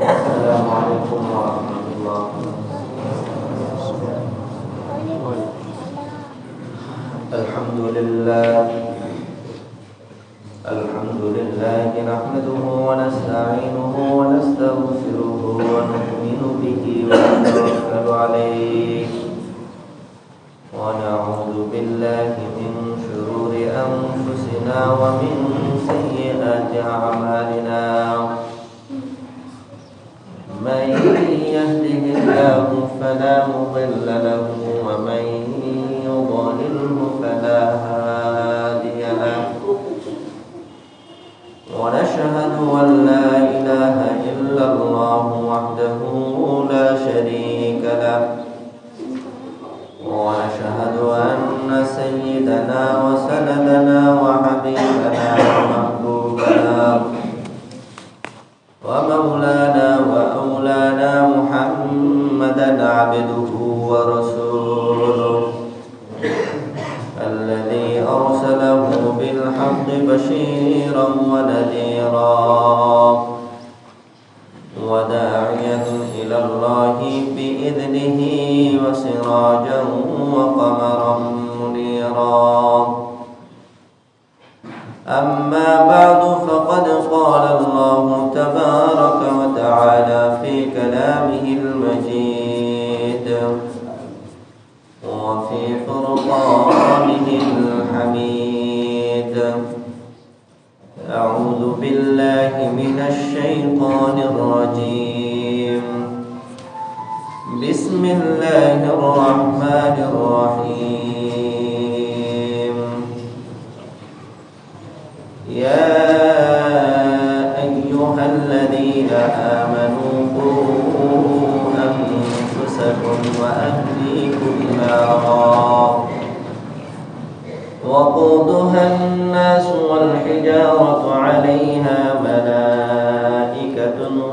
السلام عليكم ورحمة الله. الحمد لله. الحمد لله نحمده ونستعينه ونستغفره ونؤمن به ونتوكل عليه. ونعوذ بالله من شرور أنفسنا ومن سيئات أعمالنا من يهده الله فلا مضل له ومن يضلله فلا هادي له. ونشهد أن لا إله إلا الله وحده لا شريك له. ونشهد أن سيدنا الذي أرسله بالحق بشيرا ونذيرا.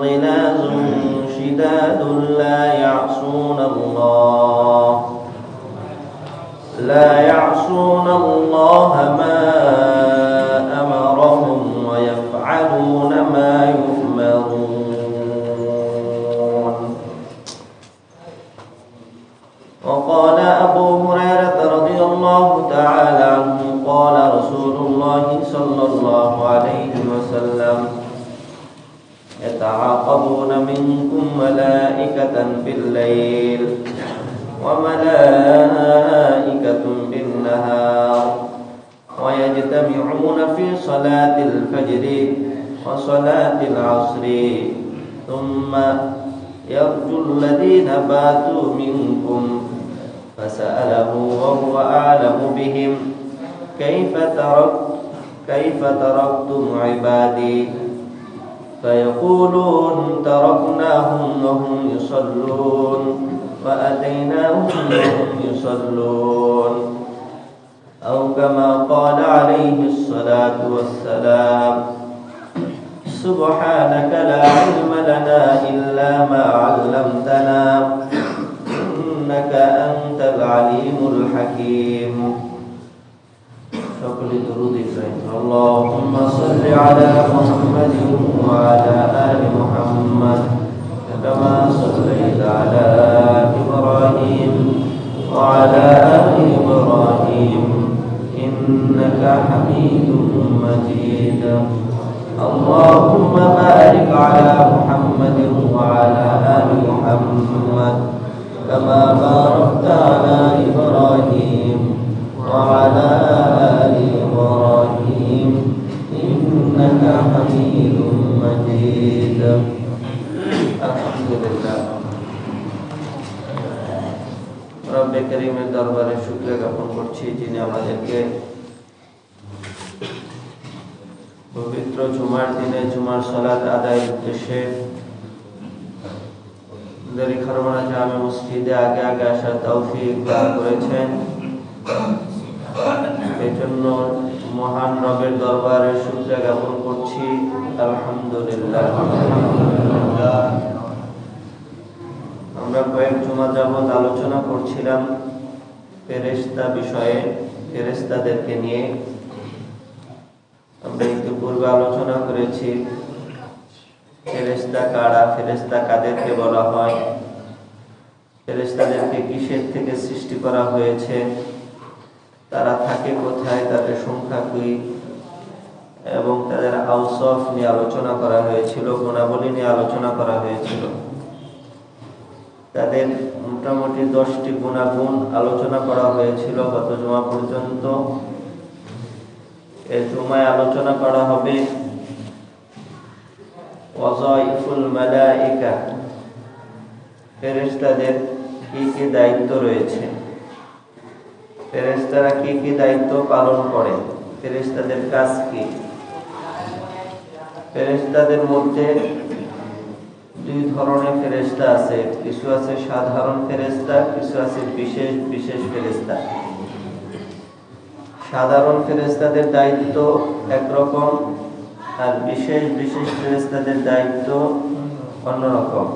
غلاظ شداد لا يعصون الله. لا يعصون الله ما أمرهم ويفعلون ما يؤمرون. وقال أبو هريرة رضي الله تعالى عنه قال رسول الله صلى الله عليه يتعاقبون منكم ملائكة بالليل وملائكة بالنهار ويجتمعون في صلاة الفجر وصلاة العصر. ثم يرجو الذين باتوا منكم فسأله وهو أعلم بهم. كيف تركت كيف تركتم عبادي؟ فيقولون تركناهم وهم يصلون وأتيناهم وهم يصلون. أو كما قال عليه الصلاة والسلام سبحانك لا علم لنا إلا ما علمتنا إنك أنت العليم الحكيم. لدروب اللهم صل على محمد وعلى آل محمد كما صليت على إبراهيم وعلى آل إبراهيم إنك حميد مجيد. اللهم بارك على محمد وعلى آل محمد كما باركت على إبراهيم وعلى آل إنك حميد مجيد الحمد لله রব্বে করিমের দরবারে শুক্রিয়া জ্ঞাপন করছি যিনি আমাদেরকে পবিত্র জুমার দিনে জুমার সলাত আদায়ের উদ্দেশ্যে দরি খারমানা জামে মসজিদে আগে আগে আসার তৌফিক দান করেছেন এই জন্য মহান রবের দরবারে শুক্রিয়া জ্ঞাপন করছি আলহামদুলিল্লাহ আমরা কয়েক জুমা যাবৎ আলোচনা করছিলাম ফেরেস্তা বিষয়ে ফেরেস্তাদেরকে নিয়ে। আমরা একটু পূর্বে আলোচনা করেছি ফেরেস্তা কারা ফেরেস্তা কাদেরকে বলা হয় ফেরেস্তাদেরকে কিসের থেকে সৃষ্টি করা হয়েছে, তারা থাকে কোথায়, তাদের সংখ্যা কি এবং তাদের আউসফ নিয়ে আলোচনা করা হয়েছিল, গুণাবলী নিয়ে আলোচনা করা হয়েছিল। তাদের মোটামুটি দশটি গুণাগুণ আলোচনা করা হয়েছিল গত জমা পর্যন্ত। এ জমায় আলোচনা করা হবে ওয়াজাইফুল মালাইকা, ফেরেশতাদের কি কি দায়িত্ব রয়েছে? ফেরেশতারা কি কি দায়িত্ব পালন করে? ফেরেশতাদের কাজ কি? ফেরেশতাদের মধ্যে দুই ধরনের ফেরেশতা আছে। কিছু আছে সাধারণ ফেরেশতা, কিছু আছে বিশেষ বিশেষ ফেরেশতা। সাধারণ ফেরেশতাদের দায়িত্ব একরকম আর বিশেষ বিশেষ ফেরেস্তাদের দায়িত্ব অন্যরকম।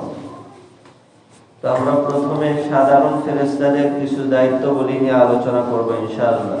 তো আমরা প্রথমে সাধারণ ফেরেস্তাদের কিছু দায়িত্ব দায়িত্বগুলি নিয়ে আলোচনা করব ইনশাআল্লাহ।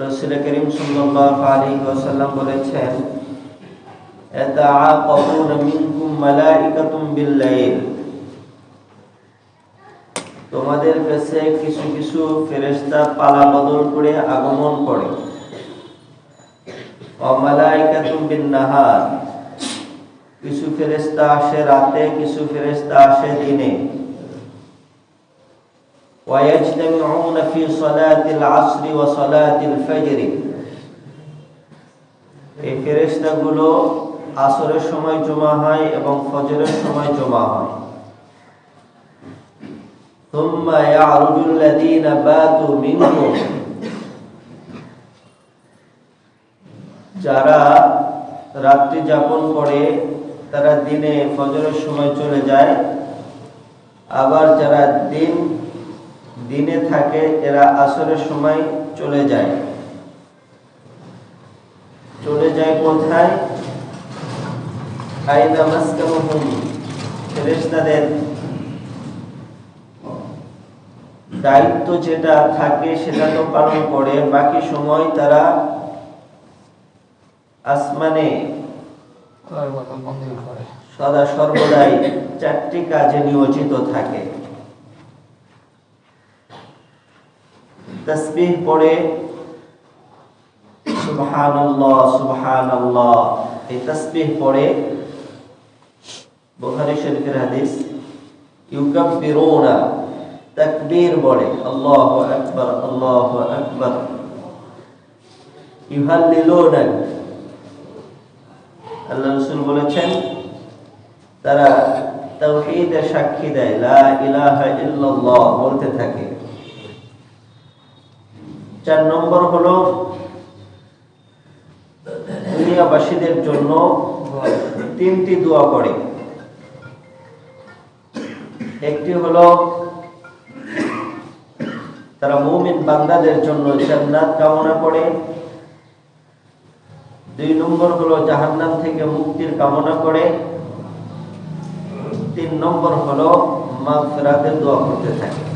রাসূল করিম সাল্লাল্লাহু আলাইহি ওয়াসাল্লাম বলেছেন মিনকুম বিল-লাইল। তোমাদের কাছে কিছু কিছু ফেরেশতা পালা বদল করে আগমন করে। অমালাইকাতুম বিন নাহার কিছু ফেরেশতা আসে রাতে, কিছু ফেরেশতা আসে দিনে। ويجتمعون في صلاة العصر وصلاة الفجر এই ফেরেশতাগুলো আসরের সময় জমা হয় এবং ফজরের সময় জমা হয় ثم يعرج الذين باتوا منكم যারা রাত্রি যাপন করে তারা দিনে ফজরের সময় চলে যায় আবার যারা দিন দিনে থাকে এরা আসরের সময় চলে যায়। চলে যায় কোথায়? ফেরেশতাদের দায়িত্ব যেটা থাকে সেটা তো পালন করে। বাকি সময় তারা আসমানে সদা সর্বদাই চারটি কাজে নিয়োজিত থাকে। তসবিহ পড়ে, সুবহানাল্লাহ সুবহানাল্লাহ। এই তসবিহ পড়ে, বুখারী শরীফের হাদিস, ইউকাব্বিরুনা, তাকবীর বলে আল্লাহু আকবার আল্লাহু আকবার। ইউহাল্লিলুনা, আল্লাহ রাসূল বলেছেন, তারা তাওহীদের সাক্ষী দেয়, লা ইলাহা ইল্লাল্লাহ বলতে থাকে। চার নম্বর হলো দুনিয়াবাসীদের জন্য তিনটি দোয়া করে। একটি হলো তারা মুমিন বান্দাদের জন্য জান্নাত কামনা করে। দুই নম্বর হলো জাহান্নাম থেকে মুক্তির কামনা করে। তিন নম্বর হলো মাগফিরাতের দোয়া করতে থাকে।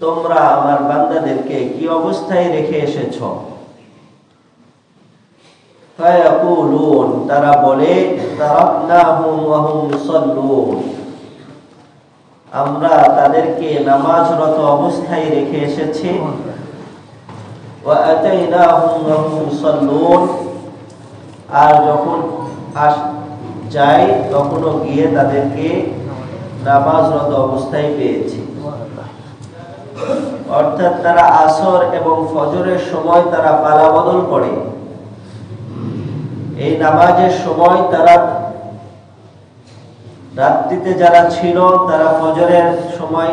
তোমরা আমার বান্দাদেরকে কি অবস্থায় রেখে এসেছ? তারা বলে আমরা তাদেরকে নামাজরত অবস্থায় রেখে এসেছি। আর যখন যাই তখনও গিয়ে তাদেরকে নামাজরত অবস্থায় পেয়েছি। অর্থাৎ তারা আসর এবং ফজরের সময় তারা পালা বদল করে। এই নামাজের সময় তারা রাত্রিতে যারা ছিল, তারা ফজরের সময়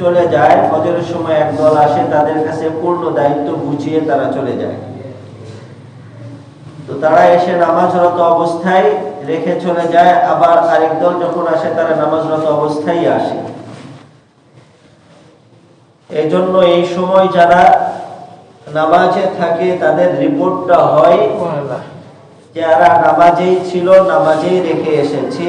চলে যায়। ফজরের সময় আসে, তাদের কাছে পূর্ণ দায়িত্ব বুঝিয়ে তারা চলে যায়। তো তারা এসে নামাজরত অবস্থায় রেখে চলে যায়। আবার আরেক দল যখন আসে, তারা নামাজরত অবস্থায় আসে। এই জন্য এই সময় যারা নামাজে থাকে তাদের রিপোর্টটা হয় যারা নামাজেই ছিল নামাজেই রেখে এসেছি।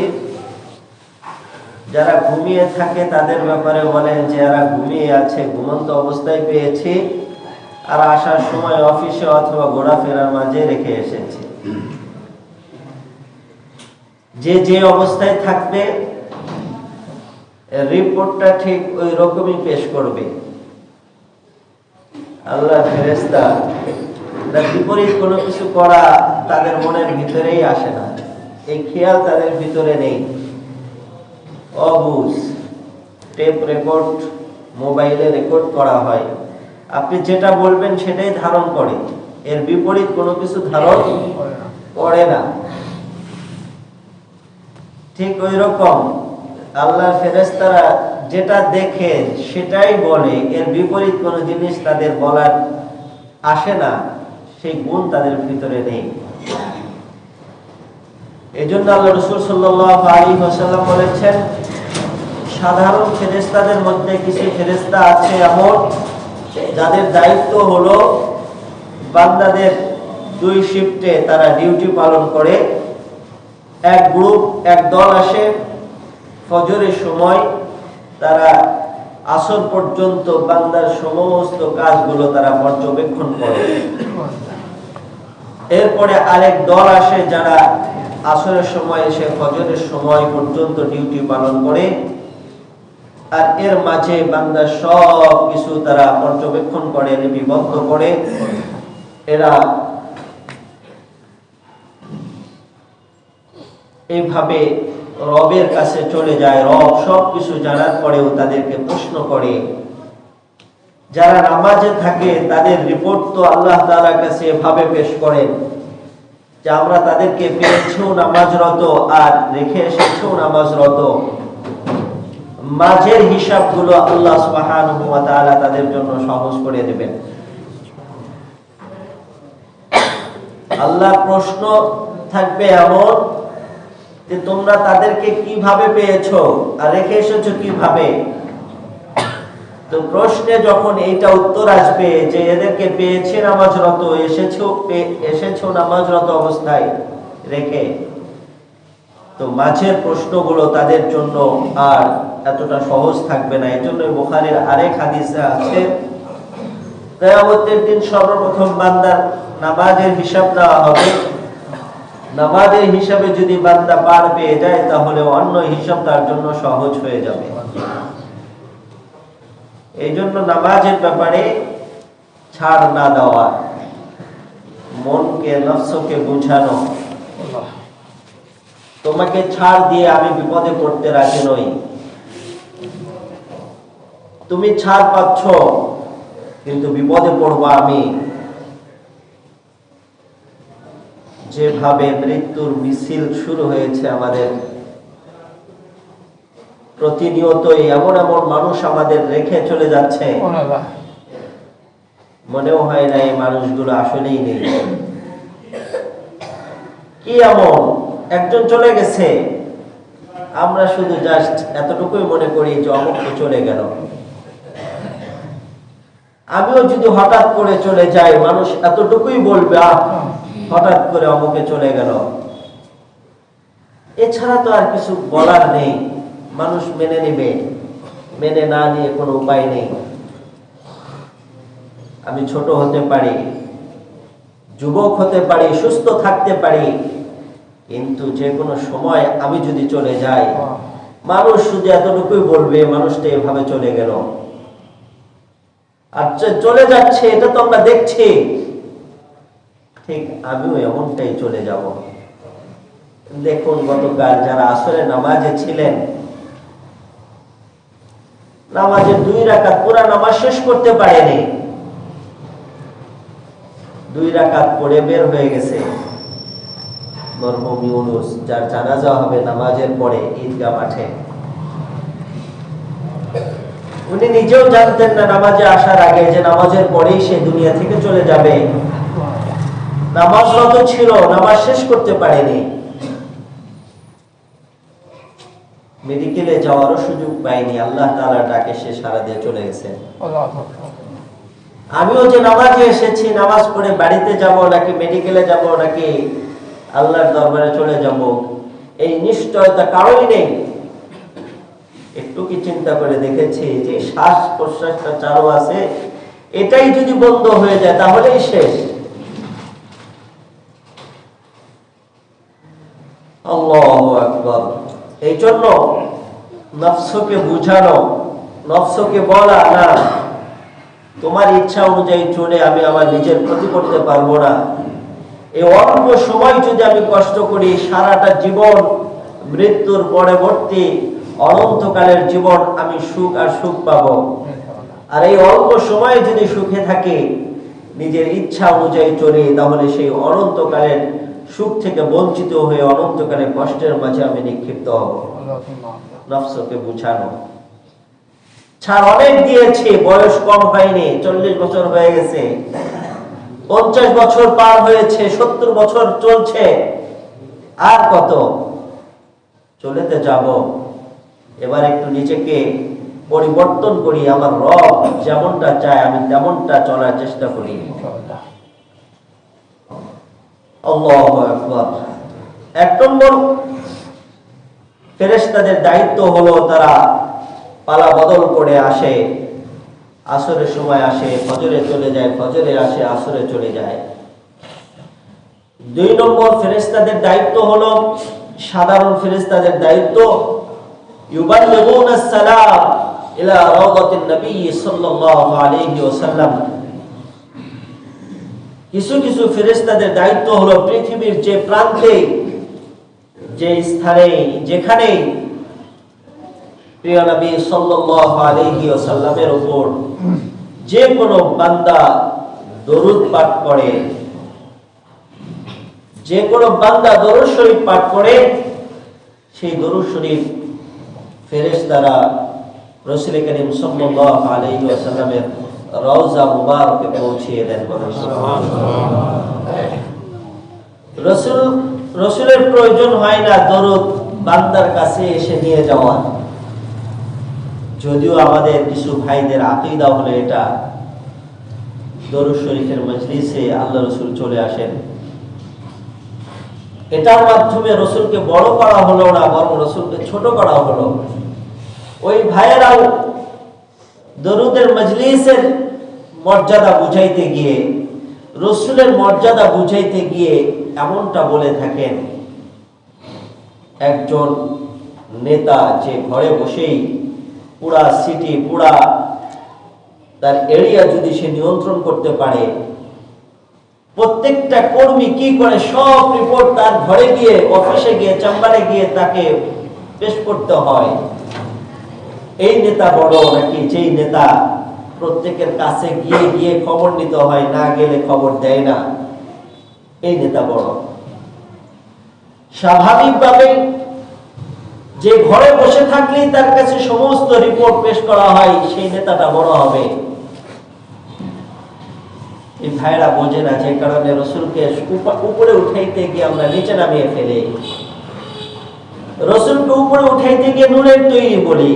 যারা ঘুমিয়ে থাকে তাদের ব্যাপারে বলেন যে যারা ঘুমিয়ে আছে ঘুমন্ত অবস্থায় পেয়েছি। আর আসার সময় অফিসে অথবা ঘোরাফেরার মাঝে রেখে এসেছি। যে যে অবস্থায় থাকবে রিপোর্টটা ঠিক ওই রকমই পেশ করবে। আল্লাহ ফেরেস্তা এরা বিপরীত কোনো কিছু করা তাদের মনের ভিতরেই আসে না। এই খেয়াল তাদের ভিতরে নেই। অবুজ, টেপ রেকর্ড, মোবাইলে রেকর্ড করা হয়। আপনি যেটা বলবেন সেটাই ধারণ করে। এর বিপরীত কোনো কিছু ধারণ করে না। ঠিক ওই রকম আল্লাহর ফেরেস্তারা যেটা দেখে সেটাই বলে। এর বিপরীত কোনো জিনিস তাদের বলার আসে না, সেই গুণ তাদের ভিতরে নেই। এই জন্য আল্লাহ রসুল সাল্লাহ আলী হাসাল্লাম বলেছেন, সাধারণ ফেরেস্তাদের মধ্যে কিছু ফেরেস্তা আছে এমন, যাদের দায়িত্ব হলো বান্দাদের দুই শিফটে তারা ডিউটি পালন করে। এক গ্রুপ, এক দল আসে, ফজরের সময় তারা আসর পর্যন্ত বান্দার সমস্ত কাজগুলো তারা পর্যবেক্ষণ করে। এরপরে আরেক দল আসে যারা আসরের সময় এসে ফজরের সময় পর্যন্ত ডিউটি পালন করে, আর এর মাঝে বান্দা সব কিছু তারা পর্যবেক্ষণ করে, লিপিবদ্ধ করে। এরা এইভাবে রবের কাছে চলে যায়। রব সব কিছু জানার পরেও তাদেরকে প্রশ্ন করে। যারা নামাজে থাকে, তাদের রিপোর্ট তো আল্লাহ তাআলার কাছে এভাবে পেশ করেন যে, আমরা তাদেরকে পেয়েছেও নামাজরত আর রেখে এসেছেও নামাজরত। মাঝের হিসাবগুলো আল্লাহ তাআলা তাদের জন্য সহজ করে দেবেন। আল্লাহ প্রশ্ন থাকবে এমন যে তোমরা তাদেরকে কীভাবে পেয়েছ আর রেখে এসেছ কীভাবে? তো প্রশ্নে যখন এইটা উত্তর আসবে যে এদেরকে পেয়েছে নামাজরত এসেছ এসেছ নামাজরত অবস্থায় রেখে, তো মাঝের প্রশ্নগুলো তাদের জন্য আর এতটা সহজ থাকবে না। এই জন্য বোখারের আরেক হাদিসে আছে, কেয়ামতের দিন সর্বপ্রথম বান্দার নামাজের হিসাব দেওয়া হবে। নামাজের হিসাবে যদি বান্দা পার পেয়ে যায়, তাহলে অন্য হিসাব তার জন্য সহজ হয়ে যাবে। এই জন্য নামাজের ব্যাপারে ছাড় না দেওয়া, মনকে, নফসকে বুঝানো। তোমাকে ছাড় দিয়ে আমি বিপদে পড়তে রাজি নই। তুমি ছাড় পাচ্ছ, কিন্তু বিপদে পড়ব আমি। যেভাবে মৃত্যুর মিছিল শুরু হয়েছে আমাদের প্রতিনিয়তই এমন এমন মানুষ আমাদের রেখে চলে যাচ্ছে। মনেও হয় না এই মানুষগুলো আসলেই নেই। কি এমন? একজন চলে গেছে। আমরা শুধু জাস্ট এতটুকুই মনে করি যে অমুক চলে গেল। আমিও যদি হঠাৎ করে চলে যাই মানুষ এতটুকুই বলবে আহ হঠাৎ করে অমুকে চলে গেল। এছাড়া তো আর কিছু বলার নেই। মানুষ মেনে নেবে। মেনে না নিয়ে কোনো উপায় নেই। আমি ছোট হতে পারি, যুবক হতে পারি, সুস্থ থাকতে পারি। কিন্তু যে কোনো সময় আমি যদি চলে যাই, মানুষ শুধু এতটুকুই বলবে, মানুষটা এভাবে চলে গেল। আর চলে যাচ্ছে, এটা তো আমরা দেখছি। ঠিক আমিও এমনটাই চলে যাব। দেখুন, গতকাল যারা আসলে নামাজে ছিলেন, নামাজে দুই রাকাত পুরা নামাজ শেষ করতে পারেনি। দুই রাকাত পড়ে বের হয়ে গেছে। যার জানাজা হবে নামাজের পরে ঈদগা মাঠে। উনি নিজেও জানতেন না নামাজে আসার আগে যে নামাজের পরেই সে দুনিয়া থেকে চলে যাবে। নামাজরত ছিল নামাজ শেষ করতে পারেনি। মেডিকেলে যাওয়ারও সুযোগ পাইনি আল্লাহ তাআলা ডাকে সে সারা দিয়ে চলে গেছে। আমিও যে নামাজে এসেছি নামাজ পড়ে বাড়িতে যাব নাকি মেডিকেলে যাব নাকি আল্লাহর দরবারে চলে যাব এই নিশ্চয়তা কারোই নেই। একটু কি চিন্তা করে দেখেছি যে শ্বাস প্রশ্বাসটা চালু আছে এটাই যদি বন্ধ হয়ে যায় তাহলেই শেষ আল্লাহু আকবার এই জন্য নফসকে বুঝানো, নফসকে বলা না। তোমার ইচ্ছা অনুযায়ী চলে আমি আমার নিজের ক্ষতি করতে পারব না। এই অল্প সময় যদি আমি কষ্ট করি, সারাটা জীবন মৃত্যুর পরবর্তী অনন্তকালের জীবন আমি সুখ আর সুখ পাবো। আর এই অল্প সময় যদি সুখে থাকে, নিজের ইচ্ছা অনুযায়ী চলে, তাহলে সেই অনন্তকালের সুখ থেকে বঞ্চিত হয়ে অনন্তকালের কষ্টের মাঝে আমি নিক্ষিপ্ত ছাড় অনেক দিয়েছে, বয়স কম হয়নি, চল্লিশ বছর হয়ে গেছে। পঞ্চাশ বছর পার হয়েছে, সত্তর বছর চলছে। আর কত? চলেতে যাব। এবার একটু নিজেকে পরিবর্তন করি, আমার রব যেমনটা চায়, আমি তেমনটা চলার চেষ্টা করি। এক নম্বর, ফেরেশতাদের দায়িত্ব হলো তারা পালা বদল করে আসে, আসরের সময় আসে, ফজরে চলে যায়, ফজরে আসে, আসরে চলে যায়। দুই নম্বর, ফেরেশতাদের দায়িত্ব হলো, সাধারণ ফেরেশতাদের দায়িত্ব, ইউবাল্লিগুনা ইলা রাওদাতিন নবী সাল্লাল্লাহু আলাইহি ওয়াসাল্লাম। কিছু কিছু ফেরেশতাদের দায়িত্ব হলো পৃথিবীর যে প্রান্তে, যে স্থানে, যেখানে প্রিয় নবী সাল্লাল্লাহু উপর যে কোনো বান্দা দরুদ পাঠ করে, যে কোনো বান্দা দরুদ শরীফ পাঠ করে, সেই দরুদ শরীফ ফেরেশতারা রাসূল করিম সাল্লাল্লাহু আলাইহি ওয়াসাল্লামের রওজা পৌঁছিয়ে দেন রসুল, রসুলের প্রয়োজন হয় না দরুদ বান্দার কাছে এসে নিয়ে যদিও আমাদের কিছু ভাইদের আকিদা হলো এটা। দরুদ শরীফের মজলিসে আল্লাহ রসুল চলে আসেন। এটার মাধ্যমে রসুলকে বড় করা হলো না, বরং রসুলকে ছোট করা হলো। ওই ভাইয়েরাও দরুদের মজলিসের মর্যাদা বুঝাইতে গিয়ে, রসুলের মর্যাদা বুঝাইতে গিয়ে এমনটা বলে থাকেন, একজন নেতা যে ঘরে বসেই পুরা সিটি, পুরা তার এরিয়া যদি সে নিয়ন্ত্রণ করতে পারে, প্রত্যেকটা কর্মী কি করে সব রিপোর্ট তার ঘরে গিয়ে অফিসে গিয়ে চেম্বারে গিয়ে তাকে পেশ করতে হয়। এই নেতা বড় নাকি? যেই নেতা প্রত্যেকের কাছে গিয়ে গিয়ে খবর নিতে হয়, না গেলে খবর দেয় না। এই নেতা বড়। স্বাভাবিকভাবে যে ঘরে বসে থাকলেই তার কাছে সমস্ত রিপোর্ট পেশ করা হয়, সেই নেতাটা বড় হবে। এই ভাইরা বোঝে না যে কারণে রসুলকে উপরে উঠাইতে গিয়ে আমরা নিচে নামিয়ে ফেলি। রসুলকে উপরে উঠাইতে গিয়ে নুনের তৈরি বলি।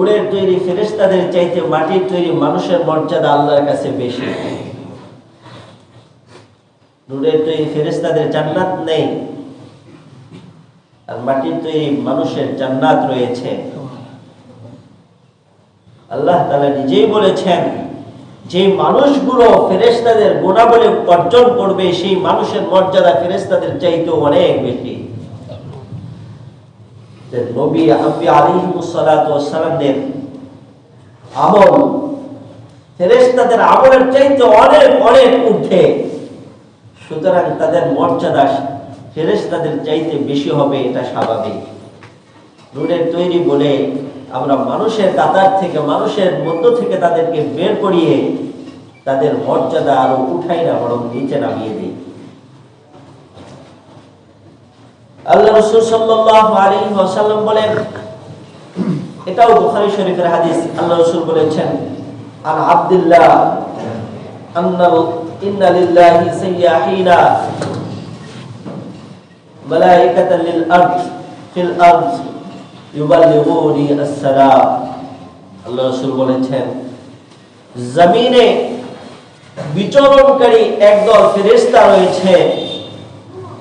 নুরের তৈরি ফেরেস্তাদের চাইতে মাটির তৈরি মানুষের মর্যাদা আল্লাহর কাছে বেশি। নুরের তৈরি ফেরেস্তাদের জান্নাত নেই, আর মাটির তৈরি মানুষের জান্নাত রয়েছে। আল্লাহ তালা নিজেই বলেছেন, যে মানুষগুলো ফেরেস্তাদের গুণাবলী অর্জন করবে, সেই মানুষের মর্যাদা ফেরেস্তাদের চাইতেও অনেক বেশি। নবী আম্বি আলিহিমুসালামের আমল ফেরেস্তাদের আমলের চাইতে অনেক অনেক ঊর্ধ্বে। সুতরাং তাদের মর্যাদা ফেরেস তাদের চাইতে বেশি হবে, এটা স্বাভাবিক। রুডের তৈরি বলে আমরা মানুষের কাতার থেকে, মানুষের মধ্য থেকে তাদেরকে বের করিয়ে তাদের মর্যাদা আরও উঠাই না, বরং নিচে নামিয়ে দিই। আল্লাহ সাল্লাল্লাহু আলাইহি ওয়াসাল্লাম বলেন, এটাও বুখারী শরীফের হাদিস, আল্লাহ রসুল বলেছেন, আন আব্দুল্লাহ আন্নাল, ইন্না লিল্লাহি সাইয়াহিনা লিল আরদ, ফিল আরদ ইউবাল্লিগুনি আসসালাম। আল্লাহ বলেছেন, জমিনে বিচরণকারী একদল ফেরেশতা রয়েছে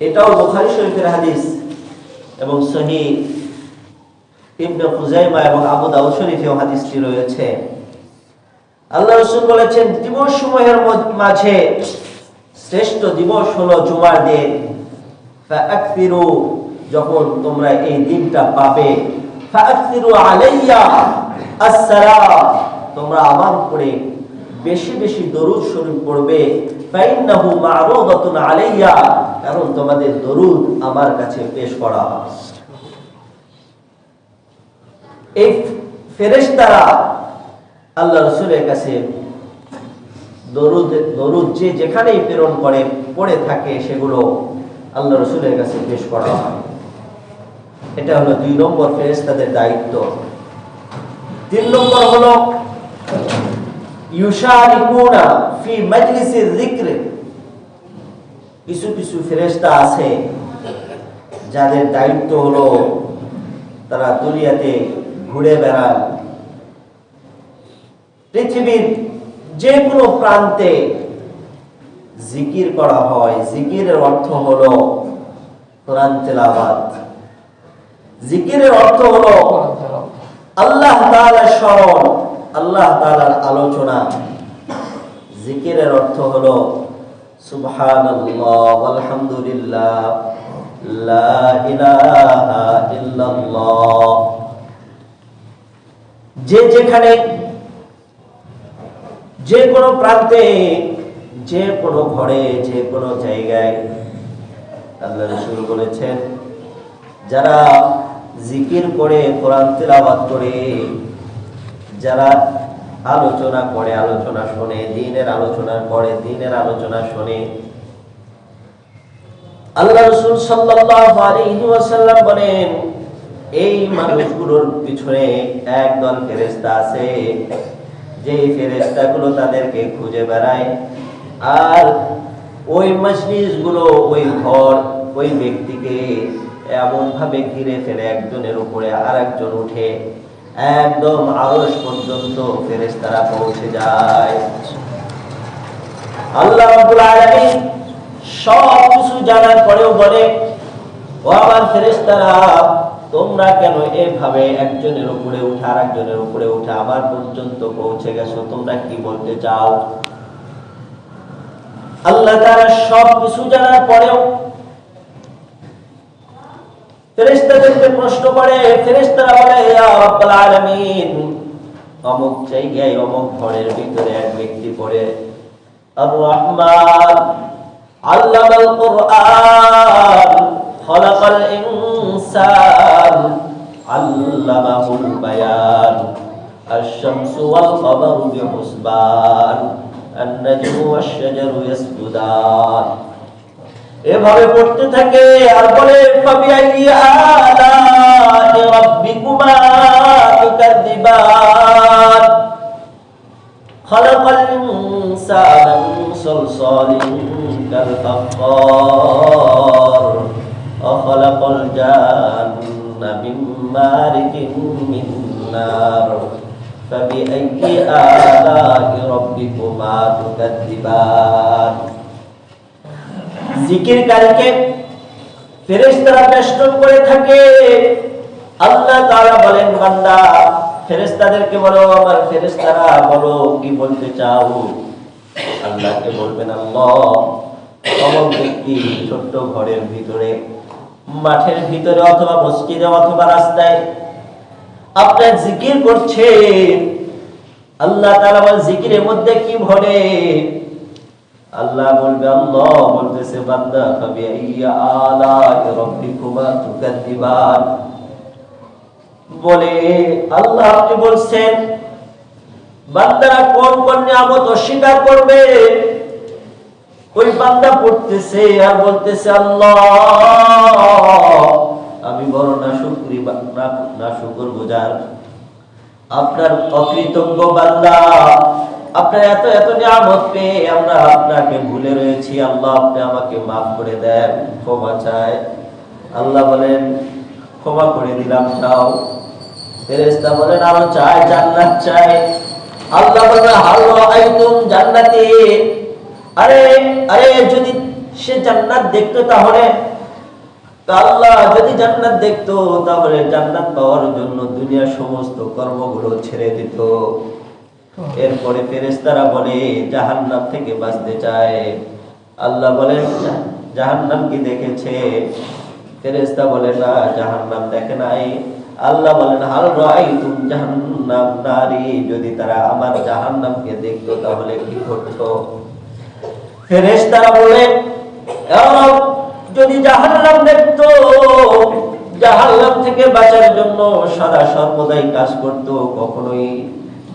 এটাও বুখারী শরীফের হাদিস এবং সহিহ ইবনে এবং আবু দাউদ শরীফেও হাদিসটি রয়েছে। আল্লাহ রাসূল বলেছেন, দিবস মাঝে শ্রেষ্ঠ দিবস হলো জুমার দিন। যখন তোমরা এই দিনটা পাবে। তোমরা আমার উপরে বেশি বেশি দরুদ শরীফ পড়বে। কারণ তোমাদের দরুদ আমার কাছে পেশ করা এই আল্লাহ রসুলের কাছে দরুদ যে যেখানেই প্রেরণ করে, পড়ে থাকে, সেগুলো আল্লাহ রসুলের কাছে পেশ করা হয়। এটা হলো দুই নম্বর ফেরেশতাদের দায়িত্ব। তিন নম্বর হলো ইউশারিকুনা ফি মাজলিসির যিকর। কিছু কিছু ফেরেশতা আছে যাদের দায়িত্ব হলো তারা দুনিয়াতে ঘুরে বেড়ান পৃথিবীর যে কোনো প্রান্তে জিকির করা হয়। জিকিরের অর্থ হলো কোরআন তেলাওয়াত। জিকিরের অর্থ হলো আল্লাহ তাআলার স্মরণ। আল্লাহ তাআলার আলোচনা। জিকিরের অর্থ হলো ইল্লাল্লাহ। যে যেখানে, যে কোনো প্রান্তে, যে কোনো ঘরে, যে কোনো জায়গায়, আল্লাহ রসুল বলেছেন, যারা জিকির করে কোরআন তেলাওয়াত করে যারা আলোচনা করে, আলোচনা শোনে, দিনের আলোচনা করে, দিনের আলোচনা শোনে। যে ফেরেশতাগুলো তাদেরকে খুঁজে বেড়ায়, আর ওই গুলো ওই ঘর, ওই ব্যক্তিকে এমন ভাবে ঘিরে ফেলে একজনের উপরে আর একজন উঠে। একদম আরস পর্যন্ত ফেরেশতারা পৌঁছে যায়। আল্লাহ রাব্বুল আলামিন সব কিছু জানার পরেও বলে, ও আমার ফেরেশতারা, তোমরা কেন এভাবে একজনের উপরে উঠে আর একজনের উপরে উঠে আমার পর্যন্ত পৌঁছে গেছো? তোমরা কি বলতে চাও? আল্লাহ তারা সব কিছু জানার পরেও ফেরেশতাদেরকে প্রশ্ন করে ফেরেশতারা বলে ইয়া রাব্বাল আলামিন অমুক জায়গায় অমুক ঘরের ভিতরে এক ব্যক্তি পড়ে আর রহমান আল্লামাল কোরআন খলাকাল ইনসান আল্লামাহুল বায়ান الشمس والقمر بحسبان النجم والشجر يسجدان এভাবে পড়তে থাকে আর বলে ফাবিআইয়ি আলা'i রাব্বিকুমা তুকাদ্দিবান খালাকাল ইনসানা মিন সালসালিন কাল ফাখখার وخلق الجن من مارج من نار فبأي آلاء ربكما تكذبان জিকিরকারীকে ফেরেশতারা বেষ্টন করে থাকে। আল্লাহ তাআলা বলেন, বান্দা, ফেরেশতাদেরকে বলো, আমার ফেরেশতারা বলো, কি বলতে চাও? আল্লাহকে বলবেন, আল্লাহ ছোট্ট ঘরের ভিতরে, মাঠের ভিতরে অথবা মসজিদে অথবা রাস্তায় আপনার জিকির করছে। আল্লাহ তাআলা বল জিকিরের মধ্যে কি ভরে আল্লাহ বলবে, আল্লাহ বলতেছে, বান্দা কবি আইয়া আলা রাব্বিকুমা তুকাদ্দিবান। বলে, আল্লাহ আপনি বলছেন বান্দারা কোন কোন নিয়ামত অস্বীকার করবে? ওই বান্দা পড়তেছে আর বলতেছে, আল্লাহ, আমি বড় না শুকরি না শুকর গুজার আপনার অকৃতজ্ঞ বান্দা আপনার এত এত নিয়ামত পেয়ে আমরা আপনাকে ভুলে রয়েছি। আল্লাহ আপনি আমাকে মাফ করে দেন, ক্ষমা চাই আল্লাহ বলেন, ক্ষমা করে দিলাম তাও ফেরেশতা বলেন, আরও চাই জান্নাত চাই আল্লাহ বলেন হাল্লো আইতুম জান্নাতি। আরে আরে, যদি সে জান্নাত দেখতো তাহলে? আল্লাহ যদি জান্নাত দেখতো, তাহলে জান্নাত পাওয়ার জন্য দুনিয়ার সমস্ত কর্মগুলো ছেড়ে দিত। এরপরে ফেরেশতারা বলে জাহান্নাম থেকে বাঁচতে চায়। আল্লাহ বলেন জাহান্নাম কি দেখেছে? ফেরেশতা বলে না জাহান্নাম দেখে নাই। আল্লাহ বলেন হাল রাআইতুম জাহান্নাম নারী যদি তারা আমার জাহান্নামকে দেখতো তাহলে কি করতো? ফেরেশতারা বলে "ইয়া রব, যদি জাহান্নাম দেখতো জাহান্নাম থেকে বাঁচার জন্য সদা সর্বদাই কাজ করত কখনোই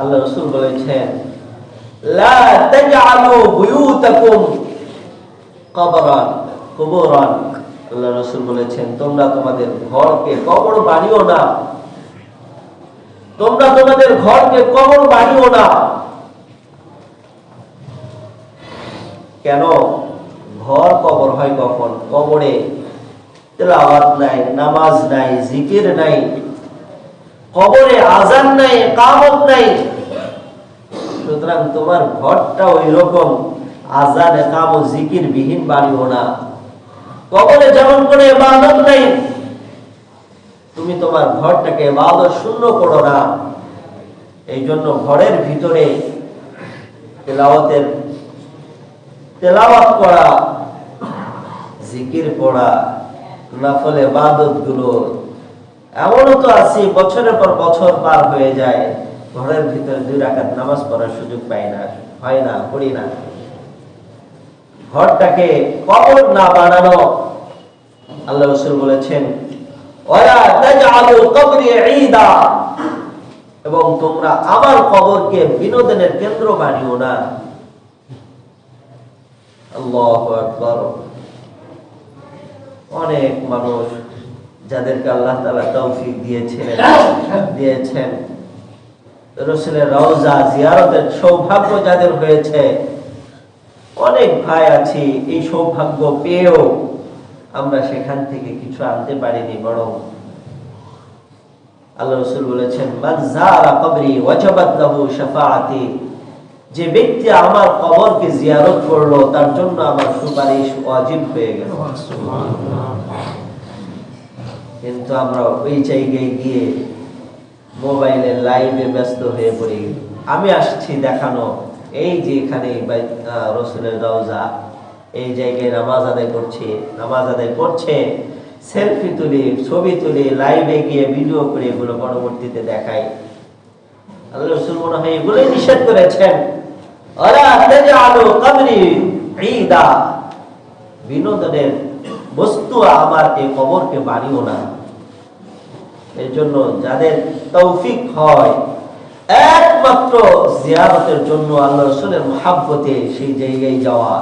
আল্লাহ রসুল বলেছেন তোমরা তোমাদের না। কেন? ঘর কবর হয় কখন? কবরে তেলাওয়াত নাই, নামাজ নাই, জিকির নাই। কবরে আজান নাই কামত নাই। সুতরাং তোমার ঘরটা ওই রকম আজান একাম ও জিকির বিহীন বাড়িও না। কবরে যেমন করে ইবাদত নাই, তুমি তোমার ঘরটাকে ইবাদত শূন্য করো না। এই জন্য ঘরের ভিতরে তেলাওয়াতের, তেলাওয়াত করা, জিকির পড়া, নফল ইবাদতগুলো এমনও তো আছে, বছরের পর বছর পার হয়ে যায়, ঘরের ভিতরে দুই রাকাত নামাজ পড়ার সুযোগ পাই না, হয় না, পড়ি না। ঘরটাকে কবর না বানানো, আল্লাহ রসুল বলেছেন এবং তোমরা আমার কবরকে বিনোদনের কেন্দ্র বানিও না। অনেক মানুষ যাদেরকে আল্লাহ তাআলা তৌফিক দিয়েছেন দিয়েছেন রসুলের রওজা জিয়ারতের সৌভাগ্য যাদের হয়েছে অনেক ভাই আছি এই সৌভাগ্য পেয়েও আমরা সেখান থেকে কিছু আনতে পারিনি বরং আল্লাহ রসুল বলেছেন শাফাআতি যে ব্যক্তি আমার কবরকে জিয়ারত করল তার জন্য আমার সুপারিশ ওয়াজিব হয়ে গেল। কিন্তু আমরা ওই জায়গায় গিয়ে মোবাইলে লাইভে ব্যস্ত হয়ে পড়ি। আমি আসছি দেখানো। এই যে এখানে রসুলের রওজা, এই জায়গায় নামাজ আদায় করছে, নামাজ আদায় করছে। সেলফি তুলি, ছবি তুলি, লাইভে গিয়ে ভিডিও করে এগুলো পরবর্তীতে দেখাই। আল্লাহ রসুল মনে হয় এগুলোই নিষেধ করেছেন। বিনোদনের বস্তু আমার এই কবরকে বানিও না। এই জন্য যাদের তৌফিক হয়, একমাত্র জিয়ারতের জন্য আল্লাহ রসুলের মহাব্বতে সেই জায়গায় যাওয়া।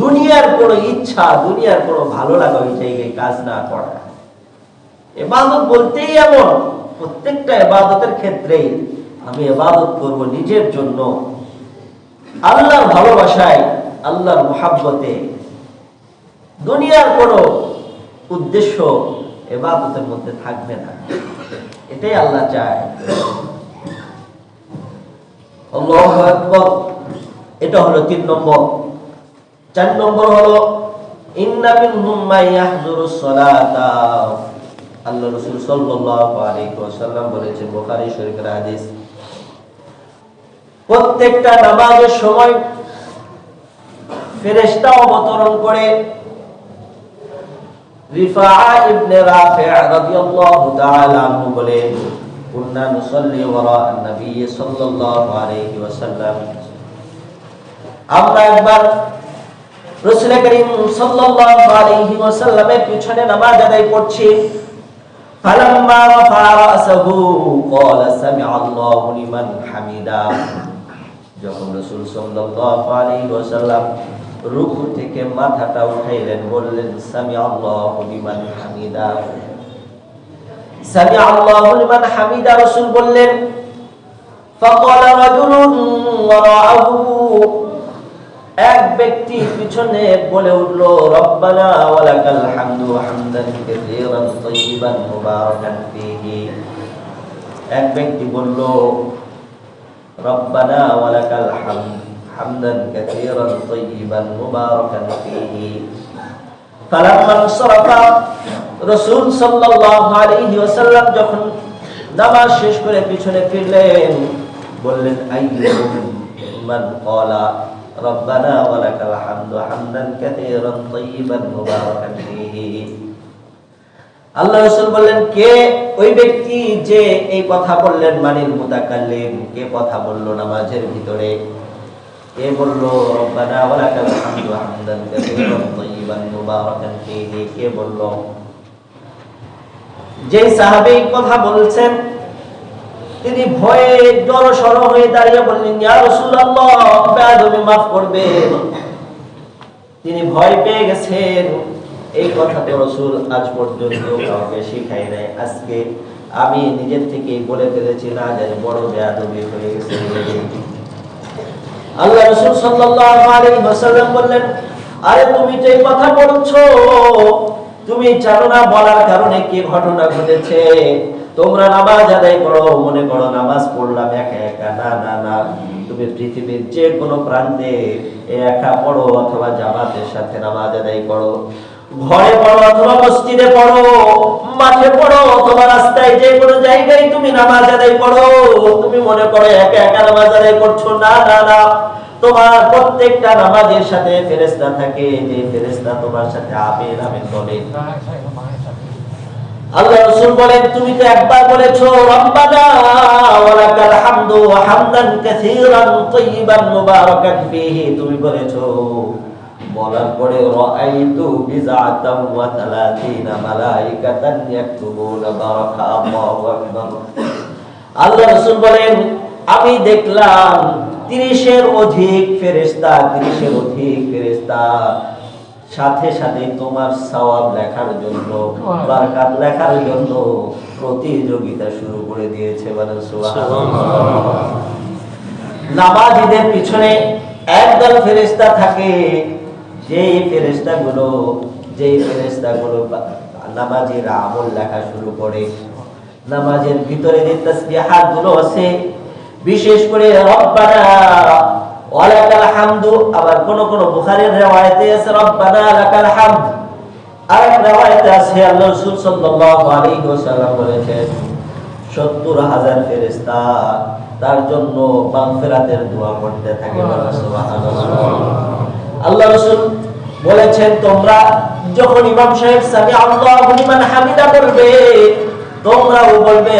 দুনিয়ার কোনো ইচ্ছা, দুনিয়ার কোনো ভালো লাগা ওই জায়গায় কাজ না করা। এবাদত বলতেই এমন, প্রত্যেকটা এবাদতের ক্ষেত্রেই আমি এবাদত করব নিজের জন্য। আল্লাহর ভালোবাসায়, আল্লাহর মোহাব্বতে দুনিয়ার কোনো উদ্দেশ্য এবাদতের মধ্যে থাকবে না। এটাই আল্লাহ চায়। এটা হলো তিন নম্বর। চার নম্বর হলো প্রত্যেকটা নামাজের সময় ফেরেস্তা অবতরণ করে রিফাআ ইবনে রাফি' রাদিয়াল্লাহু তাআলা আনহু বলেন কুননা নুসাল্লি ওয়ারা নবী সাল্লাল্লাহু আলাইহি ওয়াসাল্লাম আমরা একবার রাসূল করিম সাল্লাল্লাহু আলাইহি ওয়াসাল্লামের পিছনে নামাজ আদায় করছি। ফালাম্মা রাফা রাসাহু, ক্বালা সামি'a আল্লাহু লিমান হামিদা। যখন রাসূল সাল্লাল্লাহু আলাইহি ওয়াসাল্লাম রুকু থেকে মাথাটা উঠাইলেন বললেন সামি'a আল্লাহু লিমান হামিদা সামি'a আল্লাহু লিমান হামিদা রাসূল বললেন فقال رجل وراءه এক ব্যক্তি পিছনে বলে উঠল রব্বানা ওয়ালাকাল হামদু হামদান কাসীরান তাইয়িবান মুবারাকান ফীহি এক ব্যক্তি বলল রব্বানা ওয়ালাকাল হামদ হামদান কাসীরান তাইয়িবান মুবারাকান ফীহি। ফালাম্মা সরাফা, রাসূল সাল্লাল্লাহু আলাইহি ওয়াসাল্লাম যখন নামাজ শেষ করে পিছনে ফিরলেন, বললেন মান ক্বালা, রব্বানা ওয়ালাকাল হামদু হামদান কাসীরান তাইয়িবান মুবারাকান ফীহি। আল্লাহ রাসূল বললেন, কে ওই ব্যক্তি যে এই কথা বললেন মানিল মুতাকাল্লিম, কে কথা বলল নামাজের ভিতরে? কে বলল, রব্বানা হামদু হামদান কাসীরান তাইয়িবান মুবারাকান ফীহি। কে বলল, যে সাহাবী কথা বলছেন, তিনি ভয়ে জড়সড় হয়ে দাঁড়িয়ে বললেন, ইয়া রাসূলুল্লাহ বেয়াদবি করবেন তিনি ভয় পেয়ে গেছেন। এই কথা তো রাসূল আজ পর্যন্ত কাউকে শিখাই নাই। আজকে আমি নিজের থেকেই বলে ফেলেছি, না জানি বড় বেয়াদবি হয়ে গেছে আল্লাহ রাসূল ওয়াসাল্লাম বললেন, আরে তুমি যে কথা বলছো, তুমি জানো না বলার কারণে কি ঘটনা ঘটেছে? তোমরা নামাজ আদায় করো, মনে করো নামাজ পড়লাম একা একা। না না না, তুমি পৃথিবীর যে কোনো প্রান্তে একা পড়ো অথবা জামাতের সাথে নামাজ আদায় করো। ঘরে পড়ো অথবা মসজিদে পড়ো, মাঠে পড়ো, অথবা রাস্তায় যে কোনো জায়গায় তুমি নামাজ আদায় করো। তুমি মনে করো একা একা নামাজ আদায় করছ, না না না। তোমার প্রত্যেকটা নামাজের সাথে ফেরেশতা থাকে, যে ফেরেশতা তোমার সাথে আমিন আমিন বলে। আল্লাহ রাসূল বলেন, তুমি তো একবার বলেছ, রব্বানা ওয়ালাকাল হামদু ওয়া হামদান কাসীরান তাইয়িবান মুবারাকান ফীহি। তুমি বলেছ বলার পরে রাআইতু ওয়া তালাতিনা মালাইকাতান ইয়াকতুবুনা বারাকা আল্লাহু আকবার। আল্লাহ রাসূল বলেন, আমি দেখলাম তিরিশের অধিক ফেরেশতা, তিরিশের অধিক ফেরেশতা সাথে সাথে তোমার সওয়াব লেখার জন্য, বারকাত লেখার জন্য প্রতিযোগিতা শুরু করে দিয়েছে মানে নামাজিদের পিছনে একদল ফেরেশতা থাকে যেই ফেরেশতা গুলো যেই ফেরেশতা গুলো নামাজের আমল লেখা শুরু করে, নামাজের ভিতরে যে তাসবিহাতগুলো আছে, বিশেষ করে রব্বানা, ওয়ালাকাল হামদু, আবার কোন কোন বুখারীর riwayate আছে, রব্বানা লাকাল হামদ। আরেক riwayate আছে, আল্লাহ রাসূল সাল্লাল্লাহু আলাইহি ওয়াসাল্লাম বলেছেন 70000 ফেরেশতা তার জন্য মাগফিরাতের দোয়া করতে থাকে। সুবহানাল্লাহ। আল্লাহ রাসূল বলেছেন, তোমরা যখন ইমাম সাহেব সামি আল্লাহু লিমান হামিদা বলবে, তোমরাও বলবে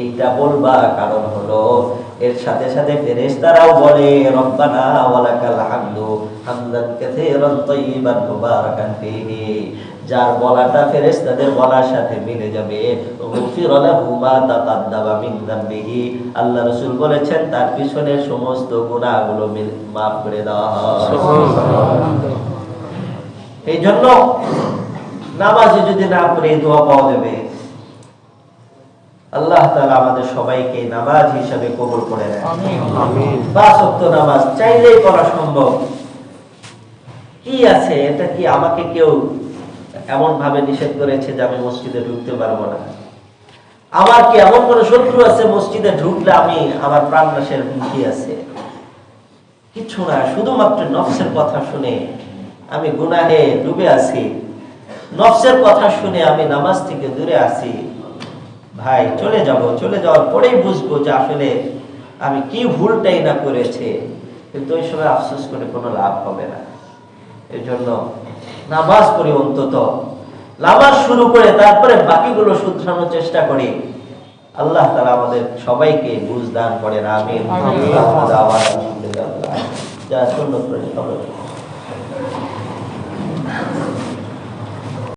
এইটা বলবা কারণ হলো, এর সাথে সাথে বলে, রব্বানা হামদু হামদান যার বলাটা ফেরেশতাদের বলার সাথে মিলে যাবে। মিন আল্লাহ রাসূল বলেছেন তার পিছনের সমস্ত গুনাহগুলো মিল- মাফ করে দেওয়া হয়। এই জন্য নামাজে যদি না পড়ে দোয়া পাওয়া যাবে। আল্লাহ তাআলা আমাদের সবাইকে নামাজ হিসাবে কবুল করে নেয় পাঁচ ওয়াক্ত নামাজ চাইলেই করা সম্ভব। কি আছে? এটা কি আমাকে কেউ এমন ভাবে নিষেধ করেছে যে আমি মসজিদে ঢুকতে পারব না। আমার কি এমন কোন শত্রু আছে মসজিদে ঢুকলে আমি আমার প্রাণ নাশের হুমকি আছে? কিছু না, শুধুমাত্র নফসের কথা শুনে আমি গুনাহে ডুবে আছি। নফসের কথা শুনে আমি নামাজ থেকে দূরে আছি। ভাই, চলে যাব, চলে যাওয়ার পরেই বুঝব যে আসলে আমি কি ভুলটাই না করেছে। কিন্তু ওই সময় আফসোস করে কোনো লাভ হবে না। এই জন্য নামাজ পড়ি অন্তত। নামাজ শুরু করে তারপরে বাকিগুলো শুধরানোর চেষ্টা করি। আল্লাহ তালা আমাদের সবাইকে বুঝ দান করেন আমি আল্লাহ যা শূন্য করে